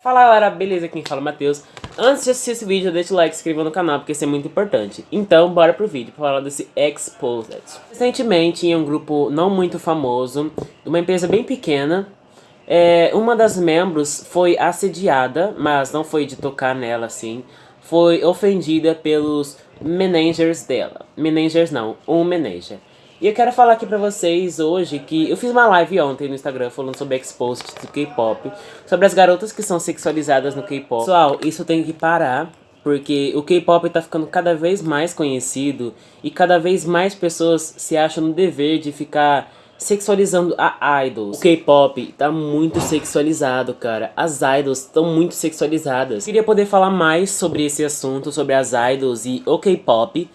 Fala galera, beleza? Quem fala é o Matheus. Antes de assistir esse vídeo, deixa o like e se inscreva no canal, porque isso é muito importante. Então, bora pro vídeo pra falar desse Exposed. Recentemente, em um grupo não muito famoso, uma empresa bem pequena, é, uma das membros foi assediada, mas não foi de tocar nela assim, foi ofendida pelos managers dela. Managers não, um manager. E eu quero falar aqui pra vocês hoje que eu fiz uma live ontem no Instagram falando sobre exposed do K-pop, sobre as garotas que são sexualizadas no K-pop. Pessoal, isso tem que parar, porque o K-pop tá ficando cada vez mais conhecido e cada vez mais pessoas se acham no dever de ficar sexualizando a idols. O K-pop tá muito sexualizado, cara. As idols estão muito sexualizadas. Queria poder falar mais sobre esse assunto, sobre as idols e o K-pop,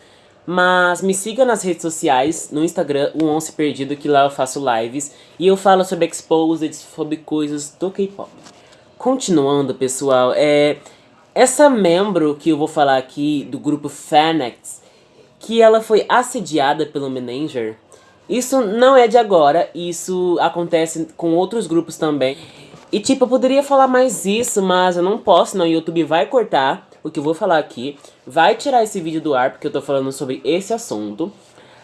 mas me siga nas redes sociais, no Instagram, o Once Perdido, que lá eu faço lives. E eu falo sobre exposed, sobre coisas do K-pop. Continuando, pessoal, é... Essa membro que eu vou falar aqui, do grupo Fanex, que ela foi assediada pelo manager, isso não é de agora, isso acontece com outros grupos também. E tipo, eu poderia falar mais isso, mas eu não posso, não, o YouTube vai cortar o que eu vou falar aqui, vai tirar esse vídeo do ar, porque eu tô falando sobre esse assunto.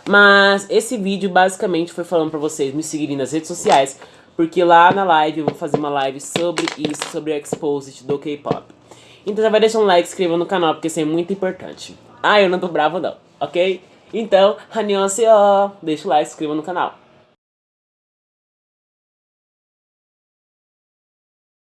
Mas esse vídeo basicamente foi falando pra vocês me seguirem nas redes sociais, porque lá na live eu vou fazer uma live sobre isso, sobre o Exposed do K-Pop. Então já vai deixar um like, inscreva no canal, porque isso é muito importante. Ah, eu não tô bravo não, ok? Então, annyeonghaseyo, deixa o like, se inscreva no canal.